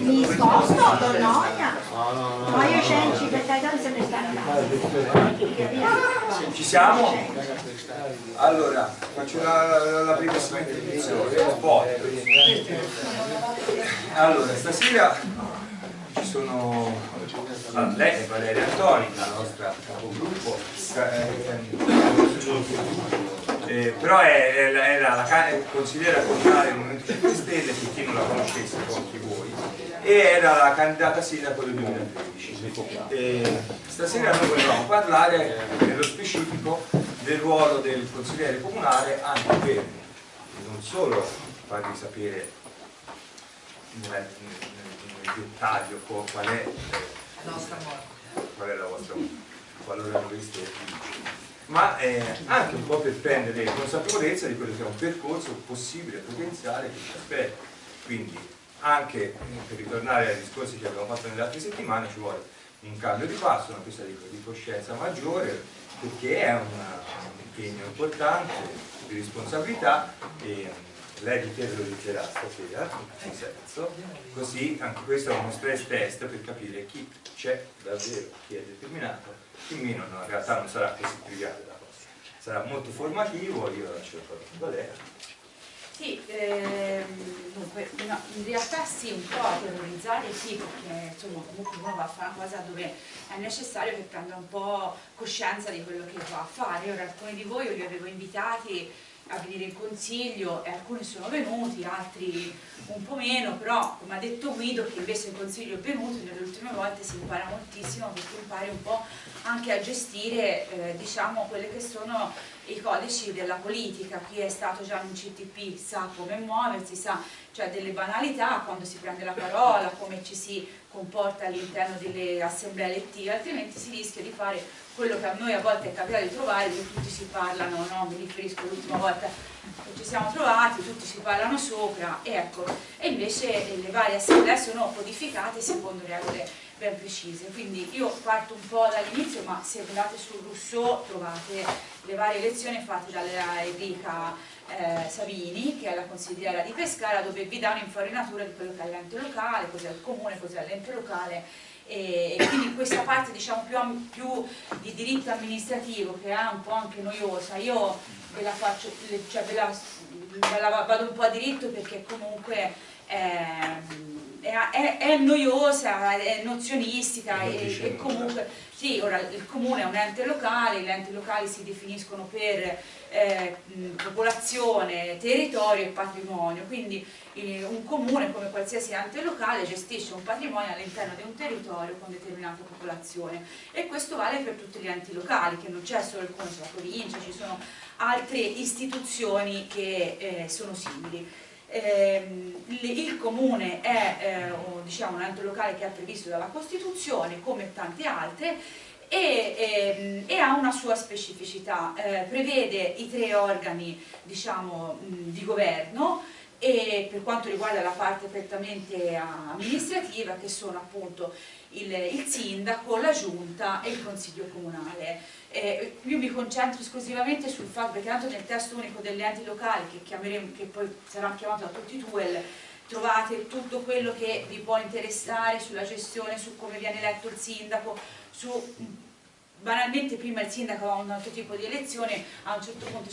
Mi sposto, Donnoia. No, no, no. Ma io cenci per Gaetano se ne sta Ci siamo? Allora, faccio la, la, la primissima introduzione. Allora, stasera ci sono ah, lei è Valeria Antoni, la nostra capogruppo, eh, però è, è, è la, la, consigliera comunale del Movimento 5 Stelle, per chi non la conoscesse, pochi voi, e era la candidata sindaco del 2013. E stasera noi volevamo parlare nello specifico del ruolo del consigliere comunale anche per non solo farvi sapere nel, nel, nel dettaglio qual è, qual è la vostra qualora vincere ma eh, anche un po' per prendere consapevolezza di quello che è un percorso possibile, potenziale che ci aspetta. Quindi anche eh, per ritornare ai discorsi che abbiamo fatto nelle altre settimane ci vuole un cambio di passo, una presa di, di coscienza maggiore perché è una, un impegno importante di responsabilità e lei di te lo dicerà stasera in senso così anche questo è uno stress test per capire chi c'è davvero, chi è determinato chi meno no, in realtà non sarà così triviale la cosa sarà molto formativo, io lascio il parola a Valeria sì, ehm, dunque, no, in realtà sì, un po' a terrorizzare sì, perché insomma comunque uno va a fare una cosa dove è necessario che prenda un po' coscienza di quello che va a fare. Ora alcuni di voi li avevo invitati a venire in consiglio e alcuni sono venuti, altri un po' meno, però come ha detto Guido che invece in consiglio è venuto nelle ultime volte si impara moltissimo perché impari un po' anche a gestire eh, diciamo quelle che sono i codici della politica, chi è stato già in CTP sa come muoversi, sa cioè delle banalità quando si prende la parola, come ci si comporta all'interno delle assemblee elettive, altrimenti si rischia di fare quello che a noi a volte è capitato di trovare, dove tutti si parlano, no? mi riferisco l'ultima volta che ci siamo trovati, tutti si parlano sopra, ecco, e invece le varie assemblee sono codificate secondo regole ben precise, quindi io parto un po' dall'inizio, ma se andate su Rousseau trovate le varie lezioni fatte dalla Enrica eh, Savini, che è la consigliera di Pescara, dove vi dà un'infarinatura di quello che è l'ente locale, cos'è il comune, cos'è l'ente locale, e, quindi questa parte diciamo più, più, di diritto amministrativo che è un po' anche noiosa, io ve la faccio, cioè ve la, ve la vado un po' a diritto perché comunque è, è, è noiosa, è nozionistica e, e comunque sì, ora il comune è un ente locale, gli enti locali si definiscono per eh, popolazione, territorio e patrimonio, quindi eh, un comune come qualsiasi ente locale gestisce un patrimonio all'interno di un territorio con determinata popolazione. E questo vale per tutti gli enti locali, che non c'è solo il comune, c'è la provincia, ci sono altre istituzioni che eh, sono simili. Eh, il comune è eh, diciamo, un ente locale che è previsto dalla Costituzione come tante altre e, e, e, ha una sua specificità, eh, prevede i tre organi diciamo, di governo e per quanto riguarda la parte prettamente amministrativa che sono appunto il, il sindaco, la giunta e il consiglio comunale. Eh, io mi concentro esclusivamente sul fatto, perché tanto nel testo unico degli enti locali che, che poi sarà chiamato da tutti i TUEL trovate tutto quello che vi può interessare sulla gestione, su come viene eletto il sindaco, su banalmente prima il sindaco aveva un altro tipo di elezione, a un certo punto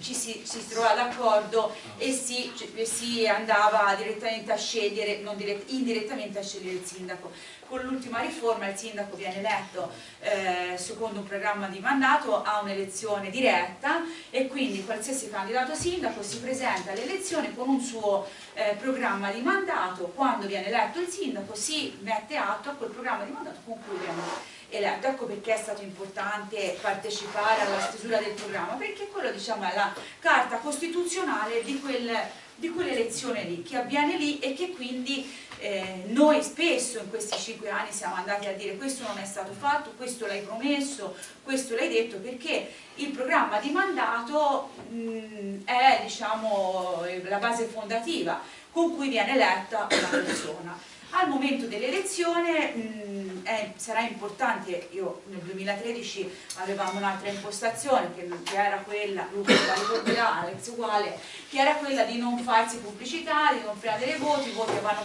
ci si, si trova d'accordo e si, si, andava direttamente a scegliere, non dirett, indirettamente a scegliere il sindaco. Con l'ultima riforma il sindaco viene eletto eh, secondo un programma di mandato, ha un'elezione diretta e quindi qualsiasi candidato sindaco si presenta all'elezione con un suo eh, programma di mandato, quando viene eletto il sindaco si mette atto a quel programma di mandato con cui viene eletto. Ecco perché è stato importante partecipare alla stesura del programma, perché quello diciamo, è la carta costituzionale di, quel, di quell'elezione lì, che avviene lì e che quindi eh, noi spesso in questi cinque anni siamo andati a dire questo non è stato fatto, questo l'hai promesso, questo l'hai detto, perché il programma di mandato mh, è diciamo, la base fondativa con cui viene eletta una persona. Al momento dell'elezione sarà importante, io nel 2013 avevamo un'altra impostazione che, che, era quella, Luca la ricorderà, Alex uguale, che era quella di non farsi pubblicità, di non prendere voti, i voti vanno,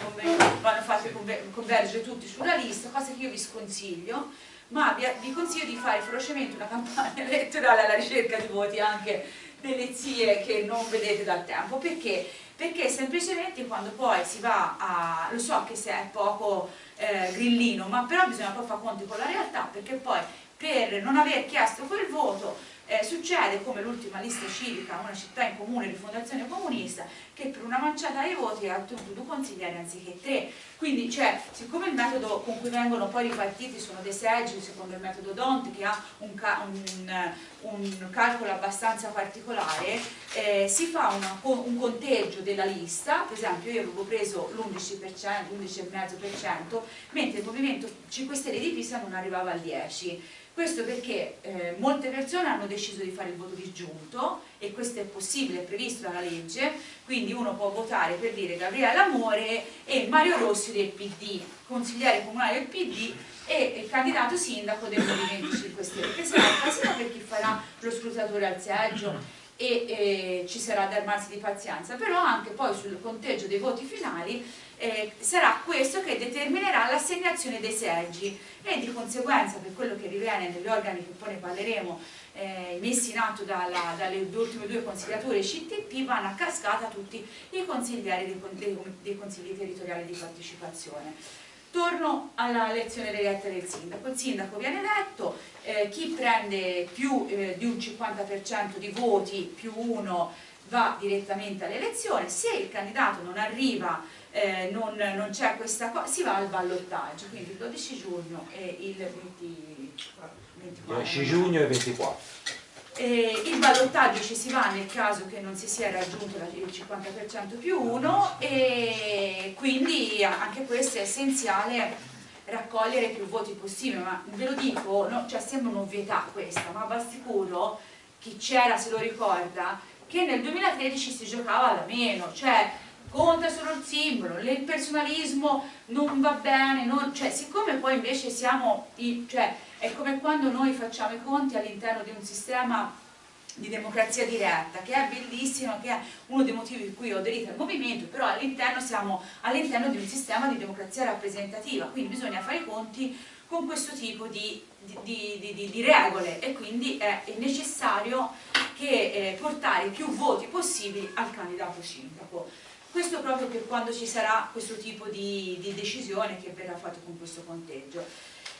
vanno fatti convergere tutti sulla lista, cosa che io vi sconsiglio, ma vi, vi consiglio di fare ferocemente una campagna elettorale alla ricerca di voti anche delle zie che non vedete dal tempo, perché? Perché semplicemente quando poi si va a, lo so che se è poco eh, grillino, ma però bisogna poi fare conti con la realtà, perché poi per non aver chiesto quel voto eh, succede come l'ultima lista civica, una città in comune di fondazione comunista, che per una manciata di voti ha ottenuto due consiglieri anziché tre. Quindi, cioè, siccome il metodo con cui vengono poi ripartiti sono dei seggi, secondo il metodo Dont, che ha un, ca un, un calcolo abbastanza particolare, eh, si fa una, un conteggio della lista, per esempio io avevo preso l'11%, l'11,5%, mentre il Movimento 5 Stelle di Pisa non arrivava al 10%. Questo perché eh, molte persone hanno deciso di fare il voto disgiunto e questo è possibile, è previsto dalla legge, quindi uno può votare per dire Gabriele Amore e Mario Rossi del PD, consigliere comunale del PD e candidato sindaco del Movimento 5 Stelle, che sarà il casino per chi farà lo scrutatore al seggio e eh, ci sarà da armarsi di pazienza, però anche poi sul conteggio dei voti finali eh, sarà questo che determinerà l'assegnazione dei seggi e di conseguenza per quello che riviene negli organi che poi ne parleremo eh, messi in atto dalla, dalle ultime due consigliature CTP vanno a cascata tutti i consiglieri dei, dei, dei consigli territoriali di partecipazione. Torno alla elezione diretta del sindaco. Il sindaco viene eletto, eh, chi prende più eh, di un 50% di voti più uno va direttamente all'elezione, se il candidato non arriva eh, non, non c'è questa cosa, si va al ballottaggio, quindi il 12 giugno e il 20, 24. 12 giugno e 24. E il ballottaggio ci si va nel caso che non si sia raggiunto il 50% più 1 e quindi anche questo è essenziale raccogliere più voti possibile, ma ve lo dico, no, cioè sembra un'ovvietà questa, ma va sicuro, chi c'era se lo ricorda, che nel 2013 si giocava da meno, cioè conta solo il simbolo, il personalismo non va bene, non, cioè siccome poi invece siamo, i, cioè è come quando noi facciamo i conti all'interno di un sistema di democrazia diretta, che è bellissimo, che è uno dei motivi per cui ho aderito al movimento, però all'interno siamo all'interno di un sistema di democrazia rappresentativa, quindi bisogna fare i conti con questo tipo di, di, di, di regole e quindi è necessario che, eh, portare più voti possibili al candidato sindaco. Questo proprio per quando ci sarà questo tipo di, di decisione che verrà fatto con questo conteggio.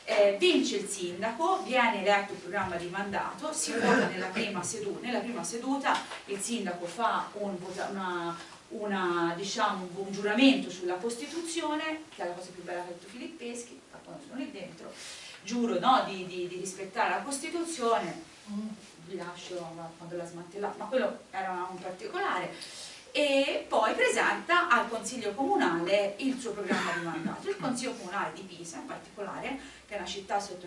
Eh, vince il sindaco, viene eletto il programma di mandato, si vota nella prima, seduta, nella prima seduta il sindaco fa un, una, una, diciamo, un giuramento sulla Costituzione, che è la cosa più bella che ha detto Filippeschi, quando sono lì dentro, giuro no, di, di, di, rispettare la Costituzione, vi lascio quando la smantellata, ma quello era un particolare, e poi presenta al Consiglio Comunale il suo programma di mandato. Il Consiglio Comunale di Pisa in particolare, che è una città sotto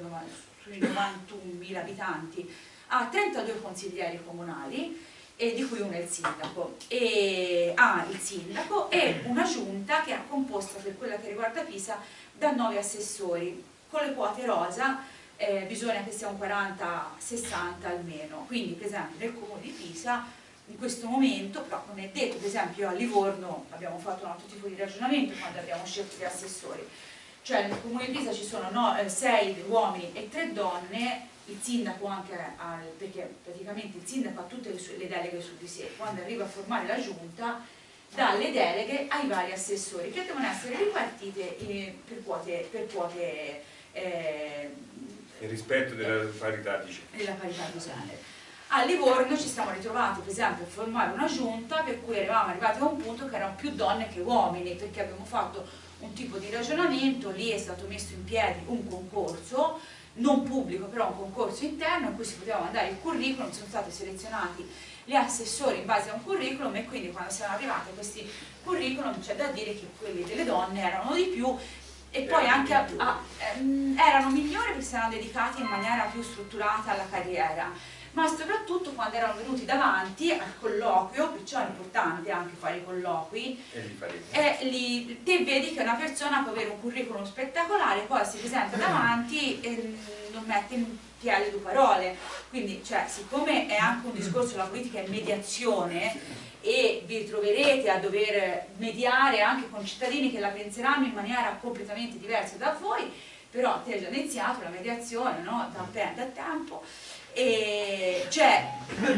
sui 91.000 abitanti, ha 32 consiglieri comunali e di cui uno è il sindaco, e ha il sindaco e una giunta che è composta per quella che riguarda Pisa da 9 assessori, con le quote rosa eh, bisogna che sia un 40-60 almeno, quindi per esempio nel comune di Pisa in questo momento, però non è detto, per esempio a Livorno abbiamo fatto un altro tipo di ragionamento quando abbiamo scelto gli assessori, cioè nel comune di Pisa ci sono no, eh, sei uomini e tre donne, il sindaco anche, al, perché praticamente il sindaco ha tutte le, sue, le deleghe su di sé, quando arriva a formare la giunta dà le deleghe ai vari assessori che devono essere ripartite eh, per quote, per quote eh, il rispetto della parità di genere. A Livorno ci siamo ritrovati per esempio a formare una giunta per cui eravamo arrivati a un punto che erano più donne che uomini perché abbiamo fatto un tipo di ragionamento, lì è stato messo in piedi un concorso non pubblico però un concorso interno in cui si poteva mandare il curriculum, sono stati selezionati gli assessori in base a un curriculum e quindi quando siamo arrivati a questi curriculum c'è da dire che quelli delle donne erano di più e poi anche a, a, ehm, erano migliori perché si erano dedicati in maniera più strutturata alla carriera ma soprattutto quando erano venuti davanti al colloquio, perciò è importante anche fare i colloqui, e lì te vedi che una persona può avere un curriculum spettacolare, poi si presenta davanti e non mette in piedi due parole, quindi cioè, siccome è anche un discorso, la politica è mediazione, e vi troverete a dover mediare anche con cittadini che la penseranno in maniera completamente diversa da voi, però te hai già iniziato la mediazione no? da, da tempo, e cioè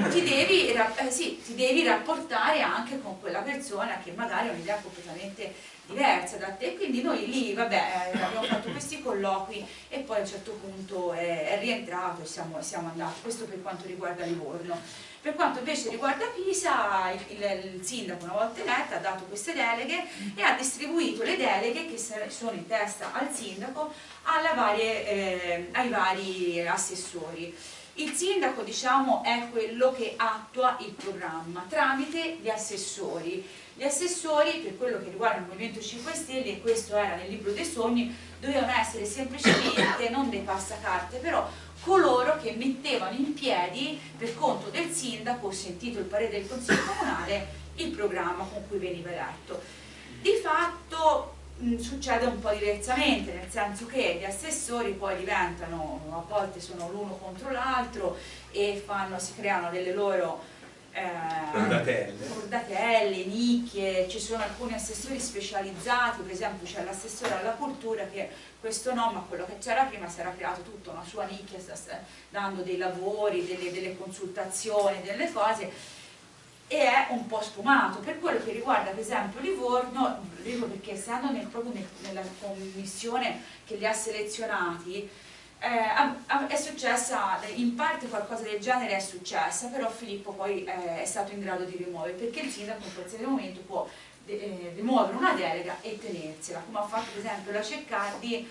ti devi, eh, sì, ti devi rapportare anche con quella persona che magari ha un'idea completamente diversa da te, quindi noi lì vabbè, eh, abbiamo fatto questi colloqui e poi a un certo punto è, è rientrato e siamo, siamo, andati, questo per quanto riguarda Livorno. Per quanto invece riguarda Pisa, il, il, il sindaco una volta eletto ha dato queste deleghe e ha distribuito le deleghe che sono in testa al sindaco varie, eh, ai vari assessori. Il sindaco diciamo, è quello che attua il programma tramite gli assessori. Gli assessori, per quello che riguarda il Movimento 5 Stelle, e questo era nel libro dei sogni, dovevano essere semplicemente non dei passacarte, però coloro che mettevano in piedi, per conto del sindaco, sentito il parere del Consiglio Comunale, il programma con cui veniva eletto. Di fatto mh, succede un po' diversamente, nel senso che gli assessori poi diventano, a volte sono l'uno contro l'altro e fanno, si creano delle loro eh, bordatelle, nicchie, ci sono alcuni assessori specializzati, per esempio c'è l'assessore alla cultura che questo no, ma quello che c'era prima si era creato tutta una sua nicchia, sta dando dei lavori, delle, delle consultazioni, delle cose e è un po' sfumato. Per quello che riguarda per esempio Livorno, dico perché essendo nel, proprio nel, nella commissione che li ha selezionati, eh, è successa, in parte qualcosa del genere è successa, però Filippo poi eh, è stato in grado di rimuovere, perché il sindaco in qualsiasi momento può eh, rimuovere una delega e tenersela, come ha fatto per esempio la Ceccardi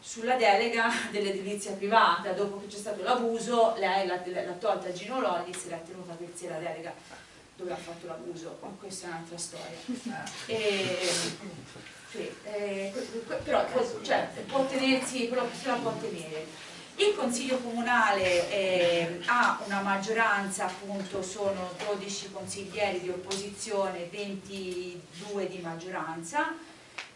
sulla delega dell'edilizia privata, dopo che c'è stato l'abuso, lei l'ha tolta a Gino Lollis e l'ha tenuta per sé la delega dove ha fatto l'abuso, ma questa è un'altra storia. E, sì, eh, però cioè, può tenersi, quello che se la può tenere. Il Consiglio Comunale eh, ha una maggioranza, appunto sono 12 consiglieri di opposizione, 22 di maggioranza,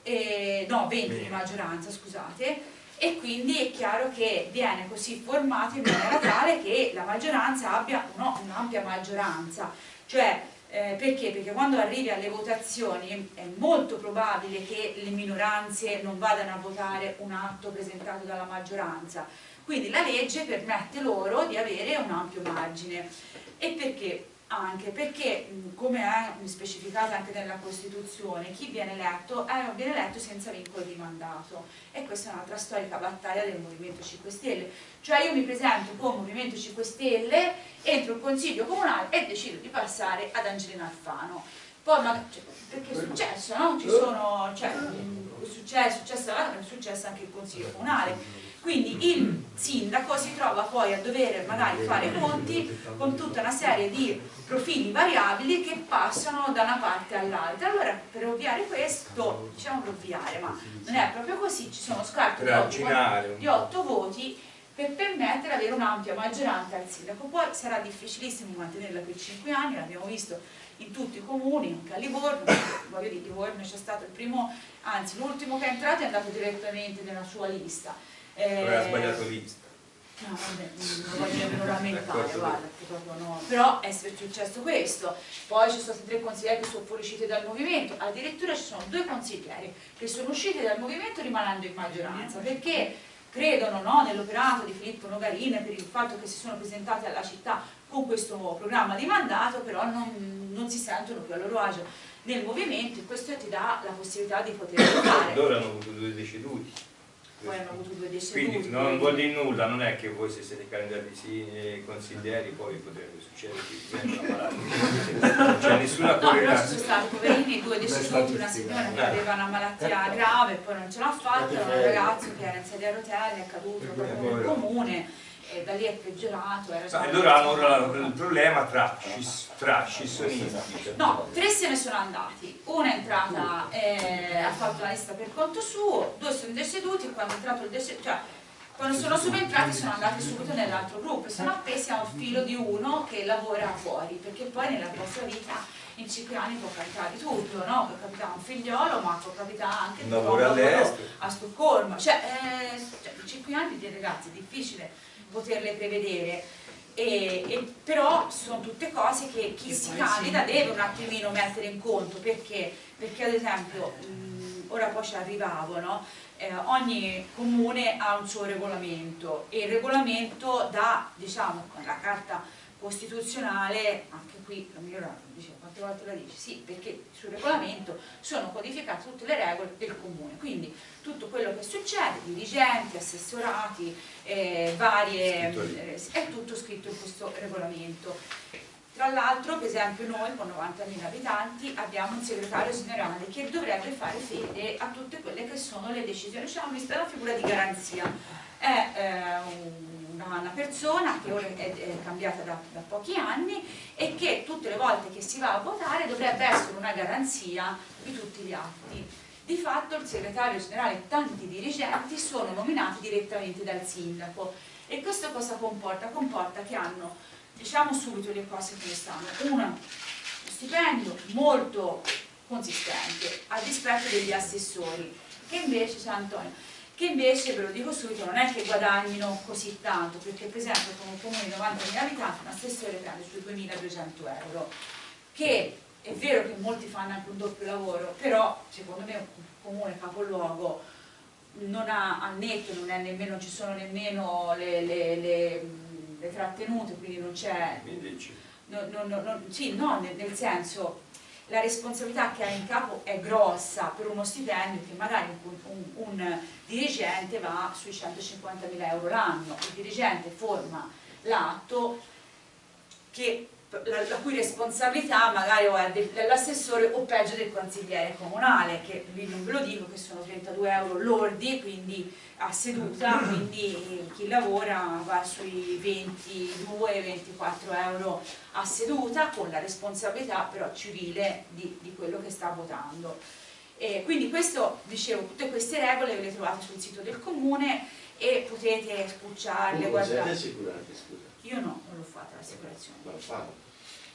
eh, no 20 di maggioranza scusate, e quindi è chiaro che viene così formato in maniera tale che la maggioranza abbia un'ampia maggioranza, cioè eh, perché? Perché quando arrivi alle votazioni è molto probabile che le minoranze non vadano a votare un atto presentato dalla maggioranza, quindi la legge permette loro di avere un ampio margine. E perché? Anche perché, come è specificato anche nella Costituzione, chi viene eletto eh, viene eletto senza vincolo di mandato e questa è un'altra storica battaglia del Movimento 5 Stelle. Cioè io mi presento come Movimento 5 Stelle, entro il Consiglio Comunale e decido di passare ad Angelina Alfano. Poi, ma, cioè, perché è successo, no? Ci sono, cioè, è successo, è successo, è successo anche il Consiglio Comunale quindi il sindaco si trova poi a dover magari fare conti con tutta una serie di profili variabili che passano da una parte all'altra. Allora per ovviare questo, diciamo per ovviare, ma non è proprio così, ci sono scarti di 8 voti per permettere di avere un'ampia maggioranza al sindaco. Poi sarà difficilissimo mantenerla per 5 anni, l'abbiamo visto in tutti i comuni, anche a Livorno, voglio dire, Livorno c'è stato il primo, anzi l'ultimo che è entrato è andato direttamente nella sua lista eh, Aveva sbagliato lista. No, vabbè, non voglio nemmeno rammentare, guarda, no. però è successo questo, poi ci sono stati tre consiglieri che sono fuoriusciti dal movimento, addirittura ci sono due consiglieri che sono usciti dal movimento rimanendo in maggioranza, perché credono no, nell'operato di Filippo Nogarina per il fatto che si sono presentati alla città con questo programma di mandato, però non, non si sentono più a loro agio nel movimento e questo ti dà la possibilità di poter votare. Loro hanno avuto due deceduti poi hanno avuto due deceduti. Quindi non vuol dire nulla, non è che voi se siete candidati e consiglieri poi potrebbe succedere che vengono ammalati. Non c'è nessuna correlazione. No, però ci sono stati poverini, due deceduti, una signora che aveva una malattia grave, poi non ce l'ha fatta, un ragazzo che era in sedia a rotelle, è caduto proprio nel comune e da lì è peggiorato. Era allora hanno il problema tra, tra scissionisti. No, tre se ne sono andati. Una è entrata, eh, ha fatto la lista per conto suo, due sono deceduti e quando è entrato il deceduto, cioè quando sono subentrati sono andati subito nell'altro gruppo, sono appesi a un filo di uno che lavora fuori, perché poi nella vostra vita in cinque anni può capitare tutto, no? Può capitare un figliolo, ma può capitare anche un lavoro a Stoccolma, cioè, eh, cioè in cinque anni ragazzi è difficile poterle prevedere. E, e, però sono tutte cose che chi si candida deve un attimino mettere in conto perché, perché ad esempio mh, ora poi ci arrivavo no? eh, ogni comune ha un suo regolamento e il regolamento dà, diciamo, la carta costituzionale, anche qui la migliora dice quante volte la dice? Sì, perché sul regolamento sono codificate tutte le regole del comune, quindi tutto quello che succede, dirigenti, assessorati, eh, varie, eh, è tutto scritto in questo regolamento. Tra l'altro, per esempio, noi con 90.000 abitanti abbiamo un segretario generale che dovrebbe fare fede a tutte quelle che sono le decisioni, cioè questa è una figura di garanzia. È eh, una, una, persona che ora è, è cambiata da, da, pochi anni e che tutte le volte che si va a votare dovrebbe essere una garanzia di tutti gli atti. Di fatto il segretario generale e tanti dirigenti sono nominati direttamente dal sindaco e questo cosa comporta? Comporta che hanno diciamo subito le cose come stanno uno stipendio molto consistente a dispetto degli assessori che invece, San Antonio, che invece ve lo dico subito non è che guadagnino così tanto perché per esempio con un comune di 90.000 abitanti un assessore prende sui 2.200 euro. Che è vero che molti fanno anche un doppio lavoro però secondo me un comune capoluogo non ha a netto, non, è nemmeno, ci sono nemmeno le, le, le le trattenute, quindi non c'è... No, no, no, sì, no, nel, nel, senso la responsabilità che ha in capo è grossa per uno stipendio che magari un, un, un dirigente va sui 150.000 euro l'anno, il dirigente forma l'atto che la, la, cui responsabilità magari o è dell'assessore o peggio del consigliere comunale, che lì non ve lo dico che sono 32 euro lordi, quindi a seduta, quindi chi lavora va sui 22-24 euro a seduta con la responsabilità però civile di, di quello che sta votando. E quindi questo, dicevo, tutte queste regole le trovate sul sito del comune e potete spucciarle, guardare. Io no, non l'ho fatta l'assicurazione. Ma fanno?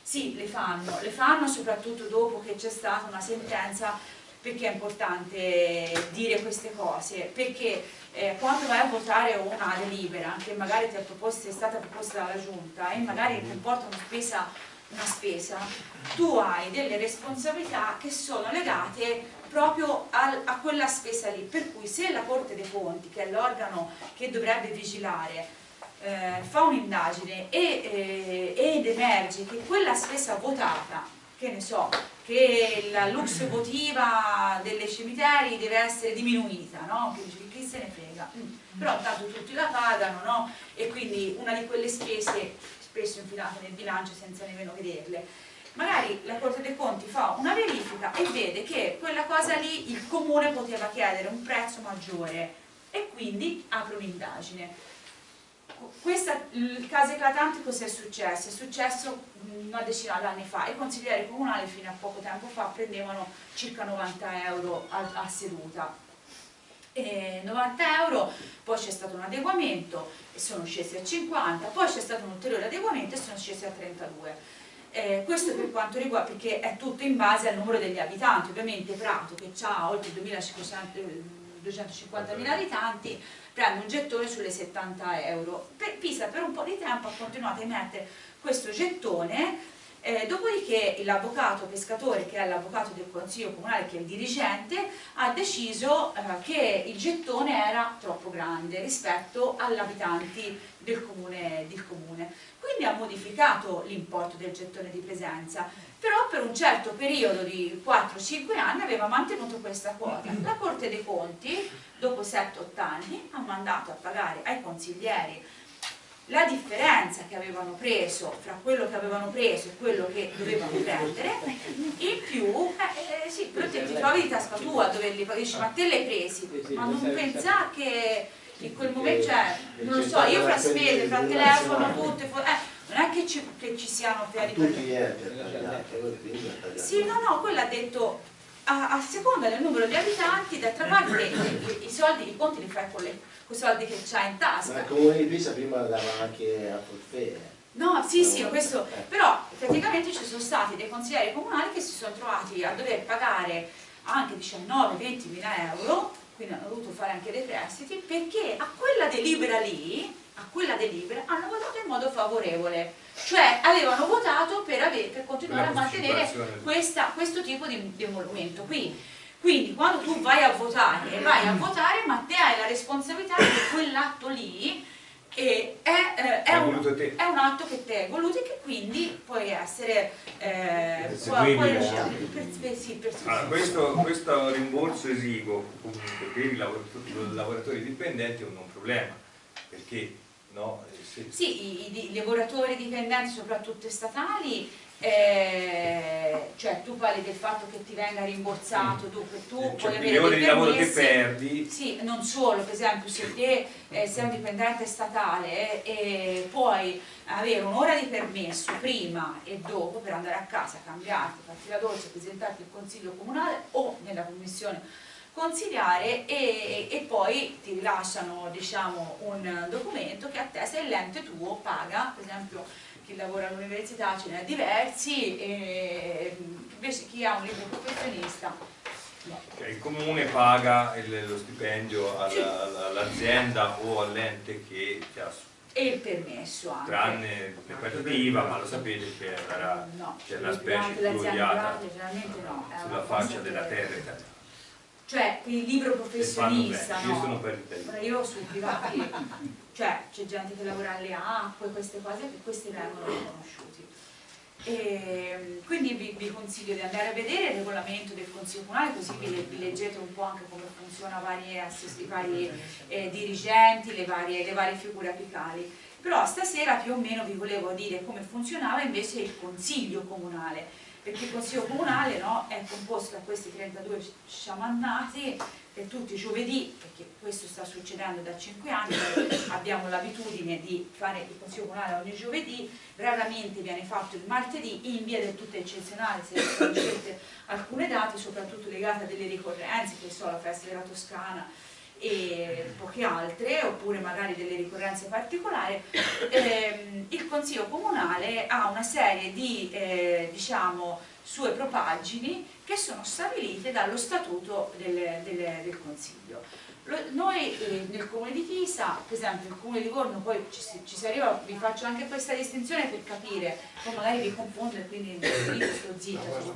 Sì, le fanno, le fanno soprattutto dopo che c'è stata una sentenza perché è importante dire queste cose? Perché eh, quando vai a votare una delibera che magari ti è, proposta, è stata proposta dalla giunta e magari comporta una spesa, una spesa, tu hai delle responsabilità che sono legate proprio al, a quella spesa lì, per cui se la Corte dei Conti, che è l'organo che dovrebbe vigilare, eh, fa un'indagine e, eh, ed emerge che quella spesa votata, che ne so, che la lux votiva delle cimiteri deve essere diminuita, no? Che chi se ne frega? Mm. Però intanto tutti la pagano, no? E quindi una di quelle spese spesso infilate nel bilancio senza nemmeno vederle. Magari la Corte dei Conti fa una verifica e vede che quella cosa lì il comune poteva chiedere un prezzo maggiore e quindi apre un'indagine il caso eclatante cosa è successo? È successo una decina d'anni fa, i consiglieri comunali fino a poco tempo fa prendevano circa 90 euro a, a seduta. E 90 euro, poi c'è stato un adeguamento e sono scesi a 50, poi c'è stato un ulteriore adeguamento e sono scesi a 32. Eh, questo per quanto riguarda, perché è tutto in base al numero degli abitanti, ovviamente Prato che ha oltre 250.000 abitanti prende un gettone sulle 70 euro. Per, Pisa per un po' di tempo ha continuato a emettere questo gettone, eh, dopodiché l'avvocato pescatore, che è l'avvocato del consiglio comunale, che è il dirigente, ha deciso eh, che il gettone era troppo grande rispetto agli abitanti del comune, del comune. Quindi ha modificato l'importo del gettone di presenza, però per un certo periodo di 4-5 anni aveva mantenuto questa quota. La Corte dei Conti dopo 7-8 anni ha mandato a pagare ai consiglieri la differenza che avevano preso fra quello che avevano preso e quello che dovevano prendere in più, eh, eh, sì, però te ti trovi di tasca tua dove li dici ma te l'hai presi? Ma non pensa che in quel momento cioè, non lo so, io fra spese, fra telefono, tutte, eh, non è che ci, che ci siano enti sì no no quello ha detto a, a seconda del numero di abitanti, d'altra parte i, i, soldi, i conti li fai con, le, con i soldi che c'hai in tasca. Ma il comune di Pisa prima dava anche a forfè. No, sì, sì, questo, però praticamente ci sono stati dei consiglieri comunali che si sono trovati a dover pagare anche 19-20 mila euro, quindi hanno dovuto fare anche dei prestiti, perché a quella delibera lì, a quella delibera, hanno votato in modo favorevole, cioè avevano votato per, avere, per continuare a mantenere questa, questo tipo di, di emolumento. Qui, quindi quando tu vai a votare, vai a votare, ma te hai la responsabilità di quell'atto lì e è, eh, è, un, è, un, atto che te hai voluto e che quindi puoi essere eh, puoi, puoi per, per, sì, per, allora, questo, questo, rimborso esiguo comunque per i lavoratori, lavoratori dipendenti è un non problema perché no, eh, se... sì, i, i, lavoratori dipendenti soprattutto statali eh, cioè tu parli del fatto che ti venga rimborsato tu, tu cioè, puoi avere ore di lavoro che perdi. Sì, non solo, per esempio se te eh, sei un dipendente statale e eh, puoi avere un'ora di permesso prima e dopo per andare a casa, cambiarti, farti la doccia, presentarti al consiglio comunale o nella commissione consigliare e, e, poi ti rilasciano diciamo, un documento che attesta il l'ente tuo paga, per esempio chi lavora all'università ce ne ha diversi, e invece chi ha un libro professionista no. Il comune paga il, lo stipendio all'azienda o all'ente che ti ha e il permesso anche. Tranne le partite IVA, ma lo sapete che era no, la specie più odiata no, sulla faccia della terra italiana. Cioè, il libro professionista, no? Io sono per il Io su privati cioè c'è gente che lavora alle acque, queste cose, questi vengono riconosciuti. E, quindi vi, vi, consiglio di andare a vedere il regolamento del Consiglio Comunale, così vi, vi leggete un po' anche come funziona varie, i vari eh, dirigenti, le varie, le varie figure apicali. Però stasera più o meno vi volevo dire come funzionava invece il Consiglio Comunale perché il Consiglio Comunale no, è composto da questi 32 sciamannati che tutti i giovedì, perché questo sta succedendo da 5 anni, abbiamo l'abitudine di fare il Consiglio Comunale ogni giovedì, raramente viene fatto il martedì in via del tutto eccezionale, se sono scelte alcune date, soprattutto legate a delle ricorrenze, che so, la festa della Toscana, e poche altre, oppure magari delle ricorrenze particolari, ehm, il Consiglio Comunale ha una serie di eh, diciamo, sue propaggini che sono stabilite dallo statuto del, del, del Consiglio. Lo, noi eh, nel Comune di Pisa, per esempio il Comune di Livorno, poi ci, ci, si arriva, vi faccio anche questa distinzione per capire, poi magari vi confondo e quindi sto zitta sul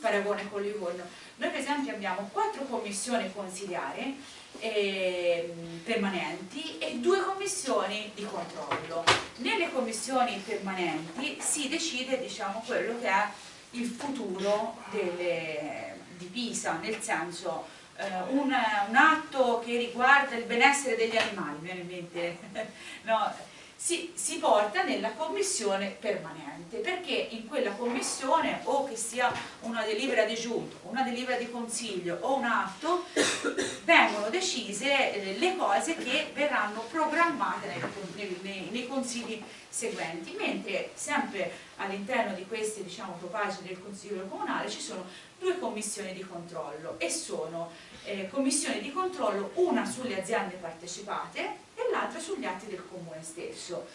paragone con Livorno. Noi per esempio abbiamo quattro commissioni consigliari eh, permanenti e due commissioni di controllo. Nelle commissioni permanenti si decide diciamo, quello che è il futuro delle, di Pisa, nel senso eh, un, un, atto che riguarda il benessere degli animali, mi viene in mente, no, si, si, porta nella commissione permanente perché in quella commissione o che sia una delibera di giunta, una delibera di consiglio o un atto vengono decise eh, le cose che verranno programmate nei, nei, nei consigli seguenti mentre sempre all'interno di queste diciamo, propagine del consiglio comunale ci sono due commissioni di controllo e sono eh, commissioni di controllo una sulle aziende partecipate e l'altra sugli atti del comune stesso.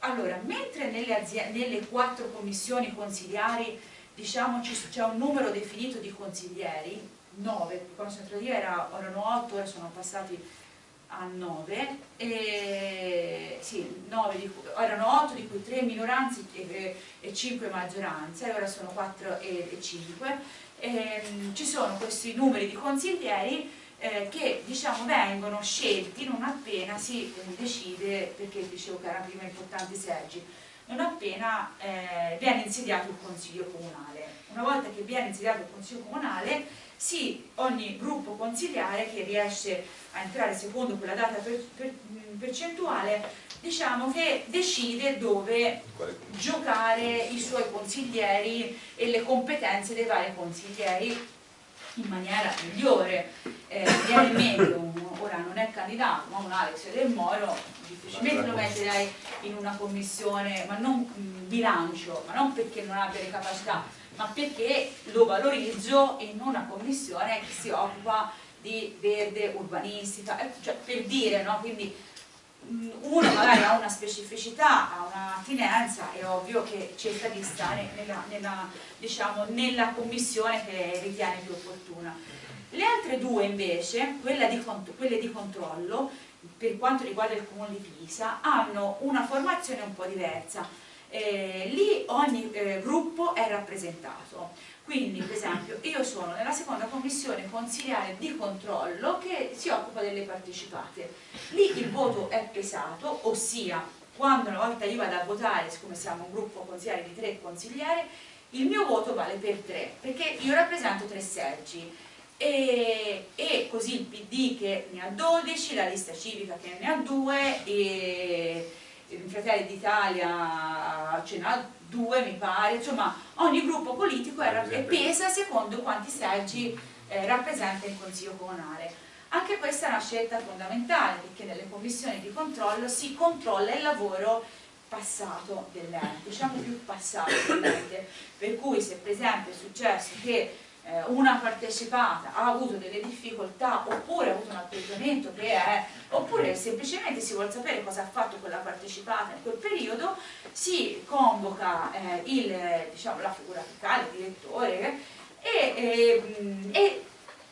Allora, mentre nelle, nelle quattro commissioni consigliari diciamo c'è un numero definito di consiglieri, 9, quando sono entrati era, erano 8, ora sono passati a 9, e, sì, 9 di, erano 8 di cui 3 minoranze e, e 5 maggioranze, ora sono 4 e, e 5. E, ci sono questi numeri di consiglieri eh, che diciamo, vengono scelti non appena si eh, decide, perché dicevo che erano prima importanti seggi, non appena eh, viene insediato il Consiglio Comunale. Una volta che viene insediato il Consiglio Comunale, sì, ogni gruppo consigliare che riesce a entrare secondo quella data per, per, percentuale, diciamo che decide dove giocare i suoi consiglieri e le competenze dei vari consiglieri in maniera migliore. Eh, viene un, ora non è candidato, ma un Alex del Moro, difficilmente lo metterei in una commissione, ma non bilancio, ma non perché non abbia le capacità, ma perché lo valorizzo in una commissione che si occupa di verde urbanistica, eh, cioè per dire, no? Quindi uno magari ha una specificità, ha un'attinenza, è ovvio che cerca di stare nella, nella, diciamo, nella commissione che ritiene più opportuna. Le altre due invece, di, quelle di controllo, per quanto riguarda il comune di Pisa, hanno una formazione un po' diversa. Eh, lì ogni eh, gruppo è rappresentato quindi, per esempio, io sono nella seconda commissione consigliare di controllo che si occupa delle partecipate. Lì il voto è pesato, ossia, quando una volta io vado a votare, siccome siamo un gruppo consigliare di tre consiglieri, il mio voto vale per tre, perché io rappresento tre seggi. E, e, così il PD che ne ha 12, la lista civica che ne ha 2 e Fratelli d'Italia ce n'ha due mi pare, insomma ogni gruppo politico era, pesa secondo quanti seggi eh, rappresenta il Consiglio Comunale. Anche questa è una scelta fondamentale perché nelle commissioni di controllo si controlla il lavoro passato dell'ente, diciamo più passato dell'ente, per cui se per esempio è successo che eh, una partecipata ha avuto delle difficoltà oppure ha avuto un atteggiamento che è oppure semplicemente si vuole sapere cosa ha fatto quella partecipata in quel periodo si convoca eh, il, diciamo, la figura apicale, il direttore e, e, e,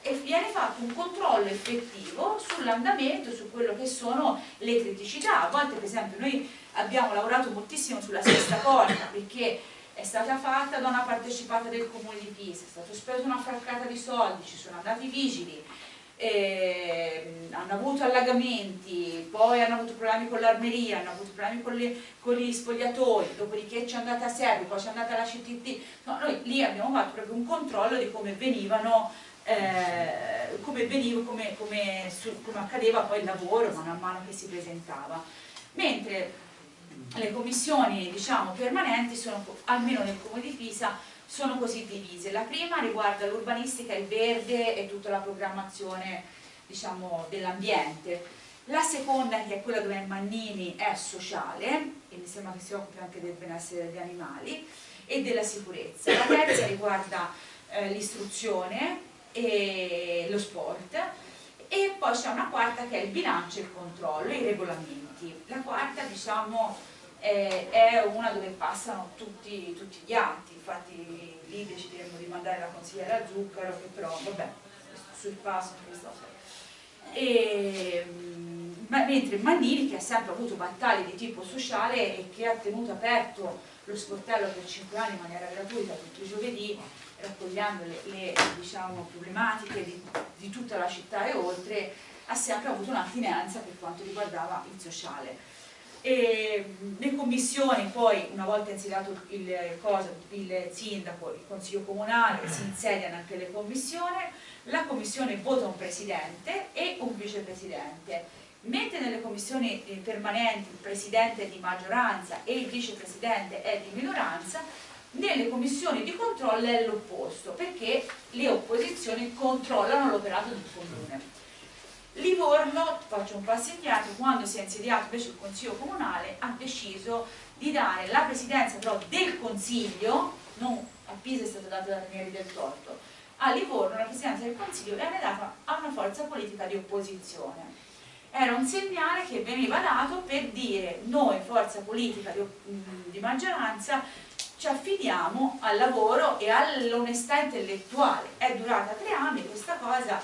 e viene fatto un controllo effettivo sull'andamento, su quello che sono le criticità. A volte per esempio noi abbiamo lavorato moltissimo sulla sesta porta perché è stata fatta da una partecipata del comune di Pisa, è stato speso una fraccata di soldi, ci sono andati i vigili, eh, hanno avuto allagamenti, poi hanno avuto problemi con l'armeria, hanno avuto problemi con, le, con, gli spogliatoi, dopodiché ci è andata a Serbi, poi ci è andata la CTT, no, noi lì abbiamo fatto proprio un controllo di come venivano, eh, come, veniva, come, come, su, come accadeva poi il lavoro man mano che si presentava. Mentre le commissioni diciamo, permanenti sono, almeno nel comune di Pisa, sono così divise. La prima riguarda l'urbanistica, il verde e tutta la programmazione diciamo, dell'ambiente. La seconda, che è quella dove Mannini, è sociale, e mi sembra che si occupi anche del benessere degli animali, e della sicurezza. La terza riguarda eh, l'istruzione e lo sport, e poi c'è una quarta che è il bilancio e il controllo, i regolamenti. La quarta, diciamo, eh, è una dove passano tutti, tutti, gli atti, infatti lì decideremo di mandare la consigliera Zuccaro che però vabbè, sul passo e, ma, mentre Mannini che ha sempre avuto battaglie di tipo sociale e che ha tenuto aperto lo sportello per 5 anni in maniera gratuita tutti i giovedì raccogliendo le, le diciamo, problematiche di, di tutta la città e oltre ha sempre avuto un'attinenza per quanto riguardava il sociale e le commissioni poi una volta insediato il, il, sindaco, il consiglio comunale si insediano anche le commissioni la commissione vota un presidente e un vicepresidente. Mentre nelle commissioni eh, permanenti il presidente è di maggioranza e il vicepresidente è di minoranza nelle commissioni di controllo è l'opposto perché le opposizioni controllano l'operato del comune Livorno, faccio un passo indietro, quando si è insediato invece il Consiglio Comunale ha deciso di dare la presidenza però del Consiglio, non a Pisa è stata data da Ranieri del Torto, a Livorno la presidenza del Consiglio viene data a una forza politica di opposizione. Era un segnale che veniva dato per dire noi forza politica di, di maggioranza ci affidiamo al lavoro e all'onestà intellettuale. È durata tre anni questa cosa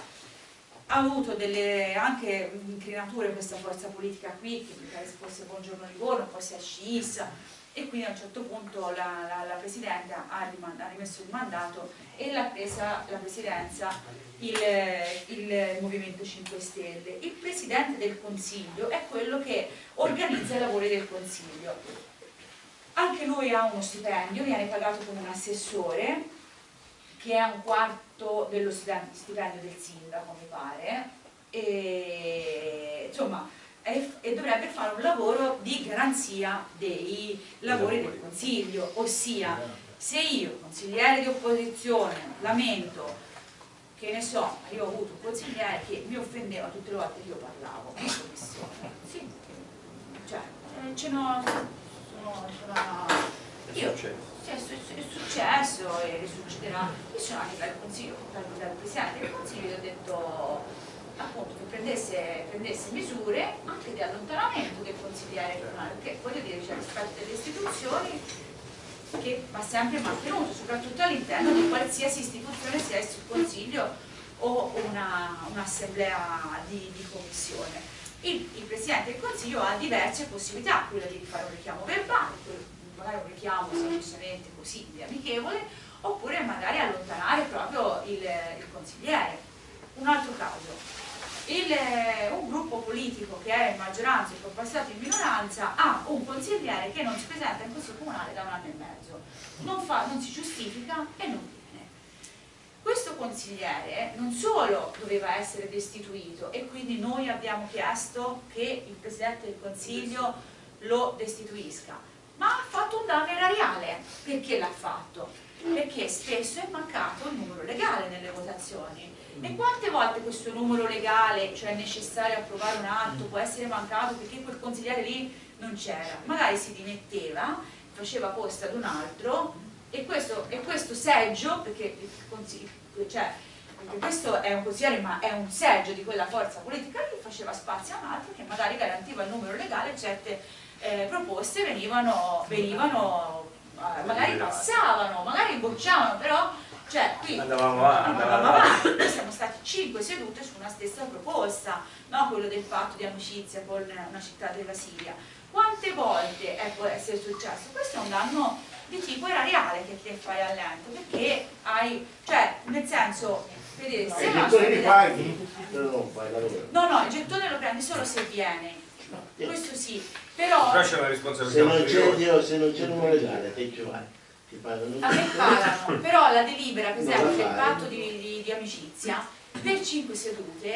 ha avuto delle anche incrinature questa forza politica qui, che mi pare fosse Buongiorno Livorno, poi si è scissa e quindi a un certo punto la, la, la Presidente ha, ha, rimesso il mandato e l'ha presa la Presidenza il, il Movimento 5 Stelle. Il Presidente del Consiglio è quello che organizza i lavori del Consiglio. Anche lui ha uno stipendio, viene pagato come un assessore che è un quarto dello stipendio del sindaco, mi pare, e, insomma, e, e dovrebbe fare un lavoro di garanzia dei lavori del Consiglio, ossia se io, consigliere di opposizione, lamento che ne so, io ho avuto un consigliere che mi offendeva tutte le volte che io parlavo in commissione, sì, cioè, ce n'ho, sono, sono Io, sì, è, su- è successo e succederà. Io sono anche dal consiglio, dal, dal presidente del consiglio, gli ho detto appunto che prendesse, prendesse misure anche di allontanamento del consigliere comunale, perché voglio dire c'è rispetto delle istituzioni che va sempre mantenuto, soprattutto all'interno di qualsiasi istituzione, sia il consiglio o una- un'assemblea di, di commissione. Il, il Presidente del Consiglio ha diverse possibilità, quella di fare un richiamo verbale, magari un richiamo semplicemente così, di amichevole, oppure magari allontanare proprio il, il consigliere. Un altro caso, il, eh, un gruppo politico che è in maggioranza e poi passato in minoranza ha un consigliere che non si presenta in consiglio comunale da un anno e mezzo, non, fa- non si giustifica e non viene. Questo consigliere non solo doveva essere destituito e quindi noi abbiamo chiesto che il Presidente del Consiglio lo destituisca, ma ha fatto un danno erariale. Perché l'ha fatto? Perché spesso è mancato il numero legale nelle votazioni. E quante volte questo numero legale, cioè necessario approvare un atto, può essere mancato perché quel consigliere lì non c'era? Magari si dimetteva, faceva posto ad un altro e questo, e questo seggio, perché, cioè, questo è un consigliere ma è un seggio di quella forza politica lì, faceva spazio a un altro che magari garantiva il numero legale certe eh, proposte venivano, venivano eh, magari passavano, magari bocciavano, però cioè, qui Andavamo avanti, andavamo avanti. Noi siamo stati cinque sedute su una stessa proposta, no? quello del patto di amicizia con una città della Siria. Quante volte è, può essere successo? Questo è un danno di tipo erariale che ti fai all'ente, perché hai, cioè, nel senso, vedete, se I una gettori li società- paghi. No, no, il gettone lo prendi solo se viene, No, questo sì, però Però c'è una Se responsabilità se non c'è il numero legale, te ci vai. Ti pagano a me pagano, però la delibera, per esempio, del patto di, di- di amicizia, per cinque sedute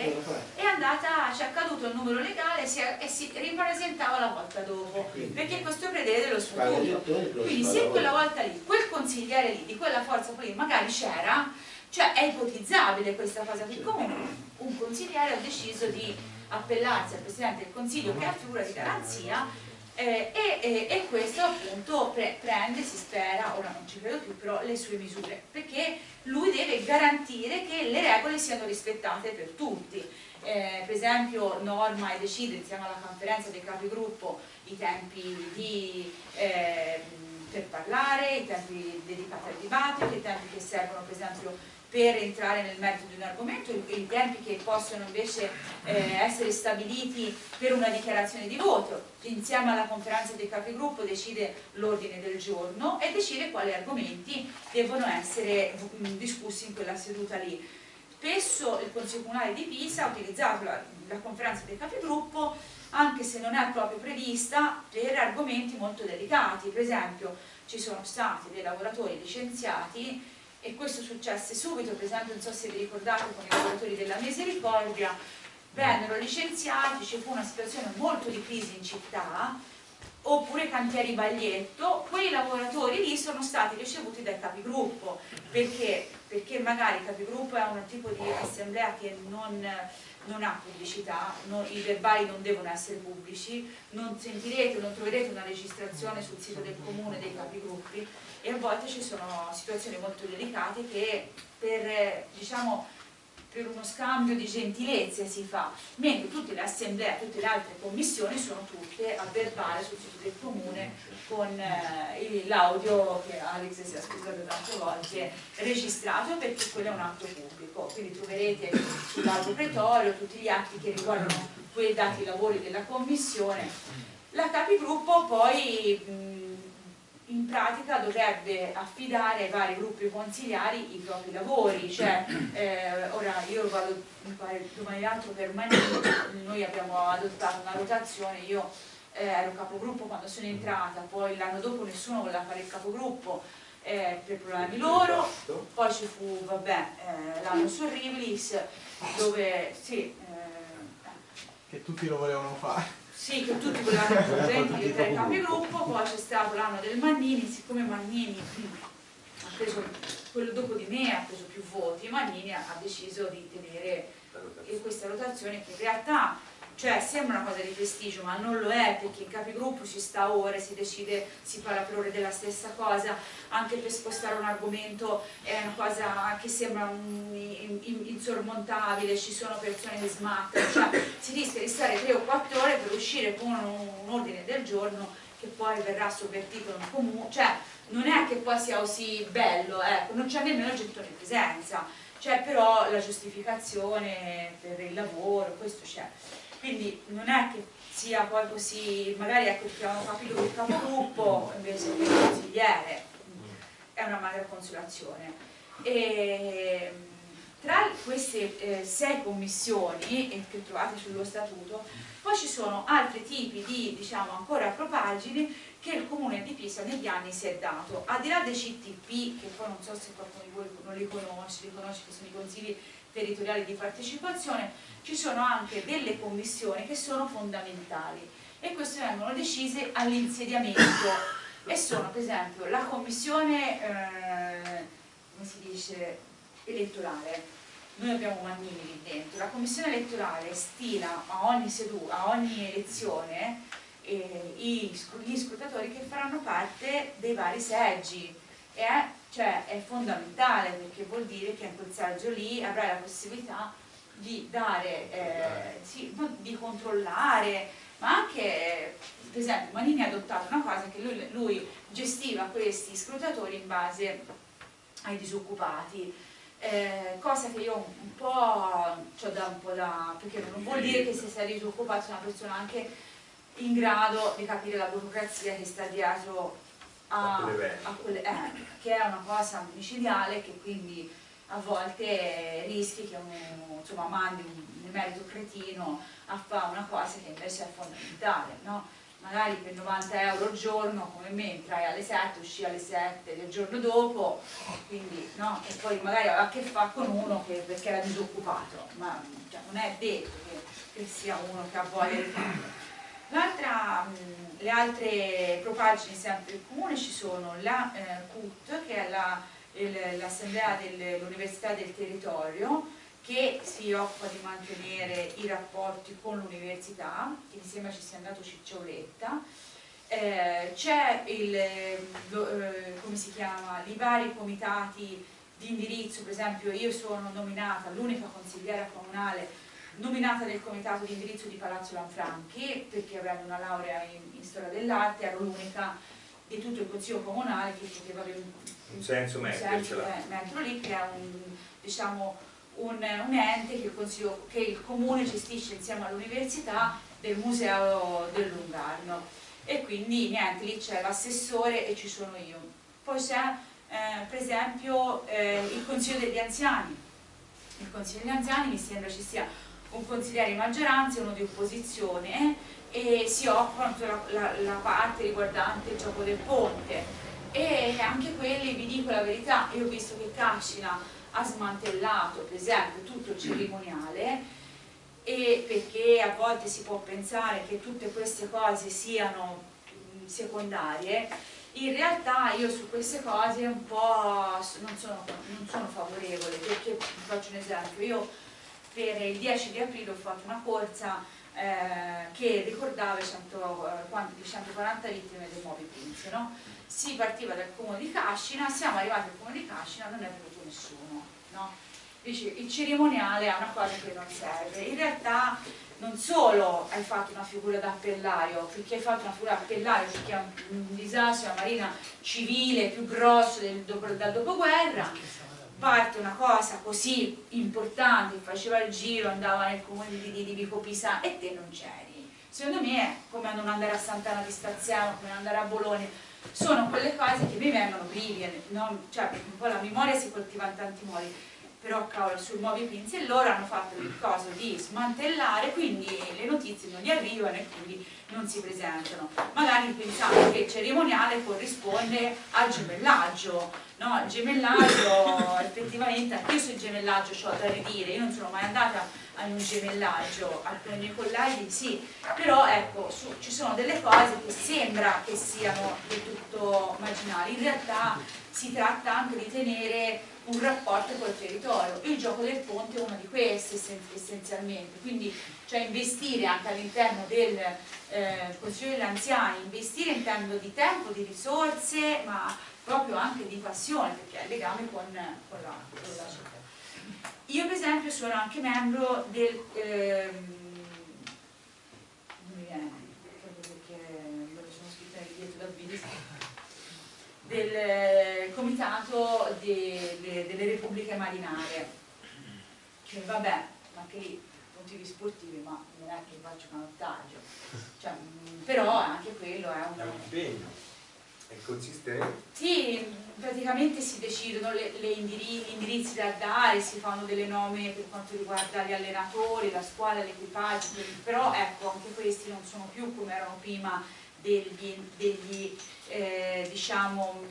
è andata, ci è accaduto il numero legale si è- e si ripresentava la volta dopo, Quindi. perché questo prevede lo però Quindi se quella volta. lì, quel consigliere lì, di quella forza politica, magari c'era, cioè è ipotizzabile questa cosa, che comunque un consigliere ha deciso di appellarsi al Presidente del Consiglio che è figura di garanzia eh, e, e- e questo appunto pre- prende, si spera, ora non ci credo più, però le sue misure, perché lui deve garantire che le regole siano rispettate per tutti. Eh, per esempio norma e decide insieme alla conferenza dei capigruppo i tempi di, eh, per parlare, i tempi dedicati al dibattito, i tempi che servono per esempio per entrare nel merito di un argomento, i i tempi che possono invece eh, essere stabiliti per una dichiarazione di voto. Insieme alla conferenza dei capigruppo decide l'ordine del giorno e decide quali argomenti devono essere mm, discussi in quella seduta lì. Spesso il Consiglio Comunale di Pisa ha utilizzato la, la conferenza dei capigruppo anche se non è proprio prevista per argomenti molto delicati, per esempio ci sono stati dei lavoratori licenziati e questo successe subito, per esempio non so se vi ricordate con i lavoratori della Misericordia, vennero licenziati, ci fu una situazione molto di crisi in città, oppure cantieri Baglietto, quei lavoratori lì sono stati ricevuti dai capigruppo, perché? Perché magari il capigruppo è un tipo di assemblea che non, non ha pubblicità, non- i verbali non devono essere pubblici, non sentirete, non troverete una registrazione sul sito del comune dei capigruppi e a volte ci sono situazioni molto delicate che per, eh, diciamo, per uno scambio di gentilezze si fa, mentre tutte le assemblee, tutte le altre commissioni sono tutte a verbale sul sito del comune con eh, l'audio che Alex si è scusato tante volte registrato perché quello è un atto pubblico, quindi troverete sull'albo pretorio tutti gli atti che riguardano quei dati lavori della commissione. La capigruppo poi mh, in pratica dovrebbe affidare ai vari gruppi consigliari i propri lavori, cioè eh, ora io vado mi pare domani l'altro per Manini, noi abbiamo adottato una rotazione, io eh, ero capogruppo quando sono entrata, poi l'anno dopo nessuno voleva fare il capogruppo eh, per problemi loro, poi ci fu vabbè, eh, l'anno su Rivlis dove sì, eh, che tutti lo volevano fare. Sì, che tutti volevano presenti diventare capigruppo, poi c'è stato l'anno del Mannini, siccome Mannini ha preso quello dopo di me, ha preso più voti, Mannini ha deciso di tenere questa rotazione. che in realtà cioè sembra una cosa di prestigio ma non lo è perché in capigruppo si sta ore, si decide, si parla per ore della stessa cosa, anche per spostare un argomento è una cosa che sembra insormontabile, ci sono persone che smattano, cioè si rischia di stare 3 o 4 ore per uscire con un, ordine del giorno che poi verrà sovvertito in comune, cioè non è che poi sia così bello, ecco, non c'è nemmeno il gettone presenza, c'è però la giustificazione per il lavoro, questo c'è quindi non è che sia poi così, magari ecco chiamano capitolo il capogruppo invece che il consigliere, è una magra consolazione. E, tra queste eh, sei commissioni che trovate sullo statuto, poi ci sono altri tipi di, diciamo, ancora propagini che il Comune di Pisa negli anni si è dato. Al di là dei CTP, che poi non so se qualcuno di voi non li conosce, li conosce che sono i consigli territoriali di partecipazione, ci sono anche delle commissioni che sono fondamentali e queste vengono decise all'insediamento. E sono per esempio la commissione eh, come si dice, elettorale. Noi abbiamo Mannini lì dentro. La commissione elettorale stila a ogni, seduta, a ogni elezione eh, gli scrutatori che faranno parte dei vari seggi. E cioè è fondamentale perché vuol dire che in quel saggio lì avrai la possibilità di dare, eh, sì, di controllare, ma anche, per esempio, Manini ha adottato una cosa che lui, lui gestiva questi scrutatori in base ai disoccupati, eh, cosa che io un po' ho da un po' da perché non vuol dire che se sei disoccupato sei una persona anche in grado di capire la burocrazia che sta dietro a, a quelle, eh, che è una cosa micidiale che quindi a volte rischi che uno insomma, mandi un emerito cretino a fare una cosa che invece è fondamentale, no? magari per 90 euro al giorno come me entrai alle 7, uscì alle 7 del giorno dopo quindi, no? e poi magari aveva a che fare con uno che, perché era disoccupato ma cioè, non è detto che, che, sia uno che ha voglia di farlo L'altra, le altre propagine sempre del comune ci sono la eh, CUT, che è l'Assemblea dell'Università del Territorio, che si occupa di mantenere i rapporti con l'università, che mi sembra ci sia andato Ciccioletta, eh, c'è il, eh, come si chiama, i vari comitati di indirizzo, per esempio io sono nominata l'unica consigliera comunale nominata nel comitato di indirizzo di Palazzo Lanfranchi perché avendo una laurea in, in storia dell'arte ero l'unica di tutto il consiglio comunale che poteva avere un, un senso mettercela. lì che è un, diciamo, un, un ente che il, che il, comune gestisce insieme all'università del museo del Lungarno. E quindi niente, lì c'è l'assessore e ci sono io. Poi c'è eh, per esempio eh, il consiglio degli anziani. Il consiglio degli anziani mi sembra ci sia un consigliere di maggioranza e uno di opposizione e si occupano della la, la parte riguardante il gioco del ponte. E anche quelli, vi dico la verità, io ho visto che Cascina ha smantellato per esempio tutto il cerimoniale e perché a volte si può pensare che tutte queste cose siano secondarie. In realtà io su queste cose un po' non sono, non sono favorevole perché faccio un esempio io per il 10 di aprile ho fatto una corsa eh, che ricordava i 140 eh, vittime dei Moby Prince. No? Si partiva dal comune di Cascina, siamo arrivati al comune di Cascina, non è venuto nessuno. No? Dice, il cerimoniale è una cosa che non serve. In realtà non solo hai fatto una figura d'appellario, perché hai fatto una figura d'appellario perché è un, un disastro, una marina civile più grosso del, dal dopoguerra, parte una cosa così importante, faceva il giro, andava nel comune di, di, di Vico Pisa e te non c'eri. Secondo me è come non andare a Sant'Anna di Staziano, come andare a Bologna, sono quelle cose che mi vengono vive, no? cioè la memoria si coltiva in tanti modi, però cavolo sul Moby Prince e loro hanno fatto il coso di smantellare, quindi le notizie non gli arrivano e quindi non si presentano. Magari pensate che il cerimoniale corrisponde al gemellaggio, no? Il gemellaggio effettivamente, anche io sul gemellaggio ho da ridire, io non sono mai andata a un gemellaggio, alcuni miei colleghi sì, però ecco, su, ci sono delle cose che sembra che siano del tutto marginali, in realtà si tratta anche di tenere un rapporto col territorio. Il gioco del ponte è uno di questi essenzialmente, quindi cioè investire anche all'interno del eh, Consiglio degli Anziani, investire in termini di tempo, di risorse, ma proprio anche di passione, perché ha legame con, con, la, con la città. Io per esempio sono anche membro del... Ehm, del eh, comitato de, de, delle repubbliche marinare. Che vabbè ma che lì motivi sportivi ma non è che faccio canottaggio cioè, mm, però anche quello è un, è un impegno è consistente sì praticamente si decidono le, le gli indirizzi da dare si fanno delle nomine per quanto riguarda gli allenatori la squadra, l'equipaggio però ecco anche questi non sono più come erano prima degli, degli eh, diciamo,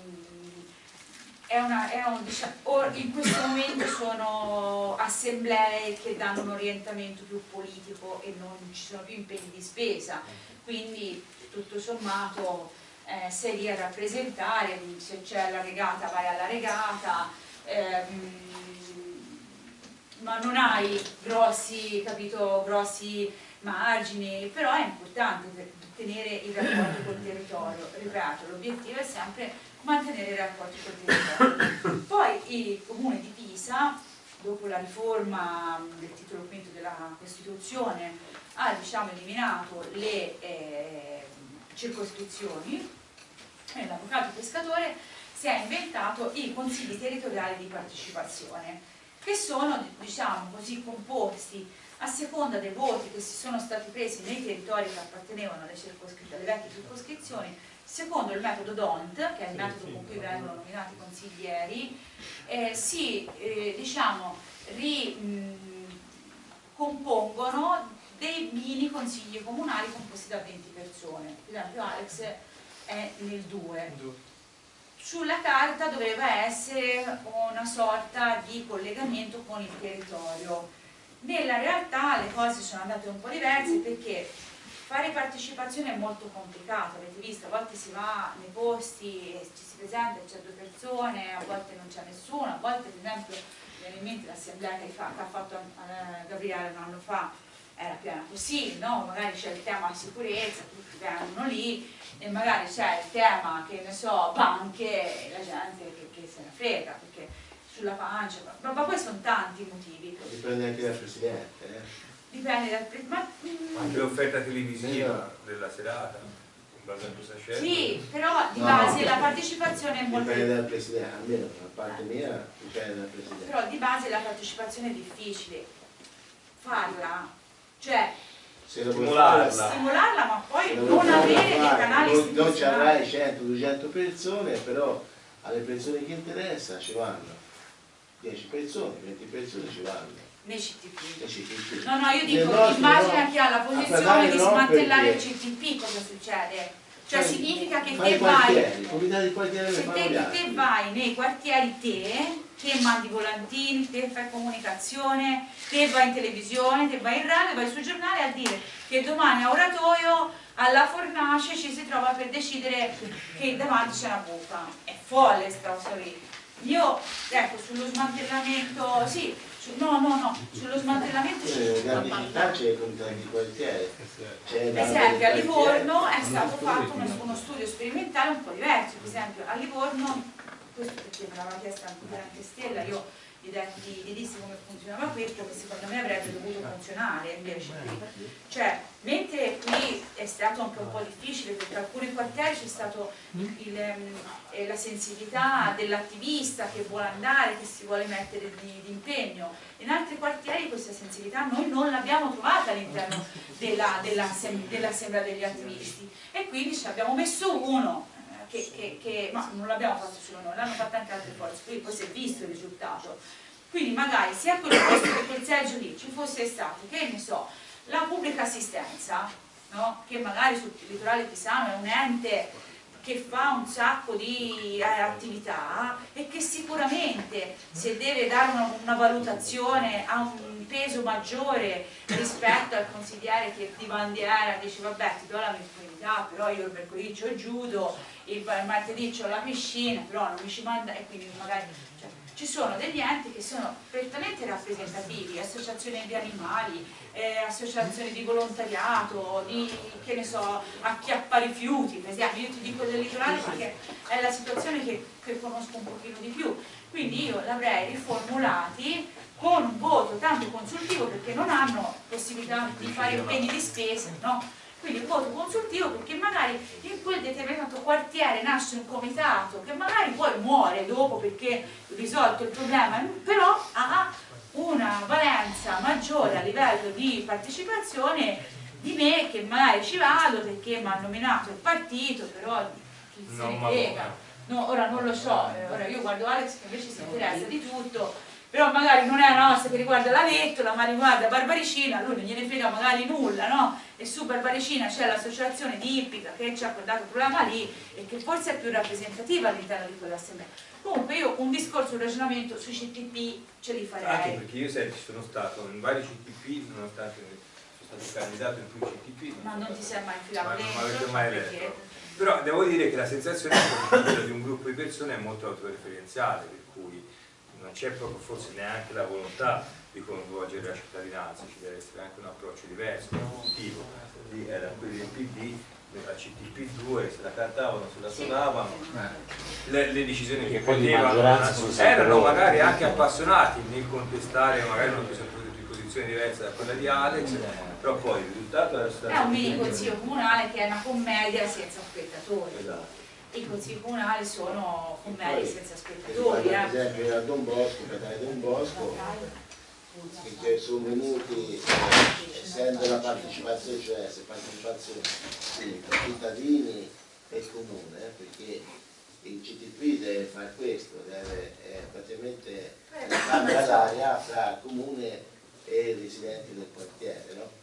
è una, è un, diciamo, in questo momento sono assemblee che danno un orientamento più politico e non ci sono più impegni di spesa, quindi tutto sommato eh, lì a rappresentare, se c'è la regata vai alla regata, ehm, ma non hai grossi, capito, grossi margini, però è importante per tenere i rapporti col territorio. Ripeto, l'obiettivo è sempre mantenere i rapporti col territorio. Poi il comune di Pisa, dopo la riforma del titolo quinto della Costituzione, ha diciamo, eliminato le eh, circoscrizioni l'avvocato pescatore si è inventato i consigli territoriali di partecipazione che sono diciamo così composti a seconda dei voti che si sono stati presi nei territori che appartenevano alle, alle vecchie circoscrizioni, secondo il metodo DONT, che è il metodo con cui vengono nominati consiglieri, eh, si eh, diciamo, ricompongono dei mini consigli comunali composti da 20 persone. Per esempio Alex è nel 2. Sulla carta doveva essere una sorta di collegamento con il territorio. Nella realtà le cose sono andate un po' diverse perché fare partecipazione è molto complicato, avete visto, a volte si va nei posti e ci si presenta, c'è due persone, a volte non c'è nessuno, a volte per esempio viene in mente l'assemblea che, che, ha fatto eh, Gabriele un anno fa, era piena così, no? magari c'è il tema sicurezza, tutti vengono lì e magari c'è il tema, che ne so, banche e la gente che, che se ne frega, perché sulla pancia, ma, ma poi sono tanti i motivi. Dipende anche dal Presidente. Eh. Dipende dal Presidente. Anche l'offerta televisiva della serata, in base a cosa c'è. Sì, però di base no, la partecipazione è molto... Dipende dal Presidente, almeno da parte mia dipende dal Presidente. Però di base la partecipazione è difficile. Farla, cioè stimolarla. stimolarla ma poi non avere dei canali non, non ci avrai 100-200 persone però alle persone che interessa ci vanno 10 persone, 20 persone ci vanno. Nei CTP. CTP. No, no, io dico, immagina no. chi ha la posizione di smantellare il CTP, cosa succede? Cioè fai, significa che te vai, se te, te vai nei quartieri te, te mandi volantini, te fai comunicazione, te vai in televisione, te vai in radio, vai sul giornale a dire che domani a Oratoio alla fornace ci si trova per decidere che davanti c'è una buca. È folle sta cosa lì. Io, ecco, sullo smantellamento, sì, su, no, no, no, sullo smantellamento c'è grandi città c'è il comitato di quartiere. Per esempio a Livorno è stato fatto uno, uno, studio sperimentale un po' diverso, per esempio a Livorno, questo perché me l'aveva chiesto anche Stella, io gli, detti, gli dissi come funzionava questo che secondo me avrebbe dovuto funzionare invece qui cioè mentre qui è stato anche un po' difficile perché alcuni quartieri c'è stata eh, la sensibilità dell'attivista che vuole andare, che si vuole mettere di, di impegno. In altri quartieri questa sensibilità noi non l'abbiamo trovata all'interno dell'assemblea dell degli attivisti. E quindi ci abbiamo messo uno che, che, che ma non l'abbiamo fatto solo noi, l'hanno fatto anche altre forze, quindi poi si è visto il risultato. Quindi magari sia a quel posto che quel seggio lì ci fosse stato, che ne so, la pubblica assistenza, no? che magari sul litorale pisano è un ente che fa un sacco di eh, attività e che sicuramente se deve dare una, una, valutazione ha un peso maggiore rispetto al consigliere che di bandiera dice vabbè ti do la disponibilità però io il mercoledì ho il judo il martedì ho la piscina però non mi ci manda e quindi magari cioè, ci sono degli enti che sono prettamente rappresentativi, associazioni di animali, eh, associazioni di volontariato, di che ne so, acchiappa rifiuti, per esempio, io ti dico del litorale perché è la situazione che, che conosco un pochino di più, quindi io l'avrei riformulati con un voto tanto consultivo perché non hanno possibilità di fare impegni di spesa, no? Quindi un voto consultivo perché magari in quel determinato quartiere nasce un comitato che magari poi muore dopo perché risolto il problema, però ha una valenza maggiore a livello di partecipazione di me che magari ci vado perché mi ha nominato il partito, però chi se ne frega. No, ora non lo so, eh, ora io guardo Alex che invece si interessa di tutto, però magari non è una nostra che riguarda la Vettola, ma riguarda Barbaricina, lui non gliene frega magari nulla, no? E su Barbaricina c'è l'associazione di Ippica che ci ha portato il programma lì e che forse è più rappresentativa all'interno di quell'assemblea. Comunque io un discorso, un ragionamento sui CTP ce li Anche farei. perché io sai, ci sono stato in vari CTP, nonostante sono stato candidato in più CTP. Ma non ti sei mai Ma infilato non mi avete mai perché- letto. Però devo dire che la sensazione è che quella di un gruppo di persone è molto autoreferenziale, per cui non c'è proprio forse neanche la volontà di coinvolgere la cittadinanza, ci deve essere anche un approccio diverso, positivo. Lì era quelli del PD, la CTP2, se la cantavano, se la suonavano, le, le decisioni che prendevano erano magari anche appassionati nel contestare magari una posizione diversa da quella di Alex, però poi il risultato era stato... È un mini consiglio comunale che è una commedia senza spettatori. Esatto. I consigli comunali sono commedie senza spettatori. eh. esempio a Don Bosco, Catania Don Bosco, che sono venuti, essendo la partecipazione, cioè se partecipazione sì, tra cittadini e comune, eh, perché il CTP deve fare questo, deve eh, praticamente fare l'aria fra comune e residenti del quartiere, no?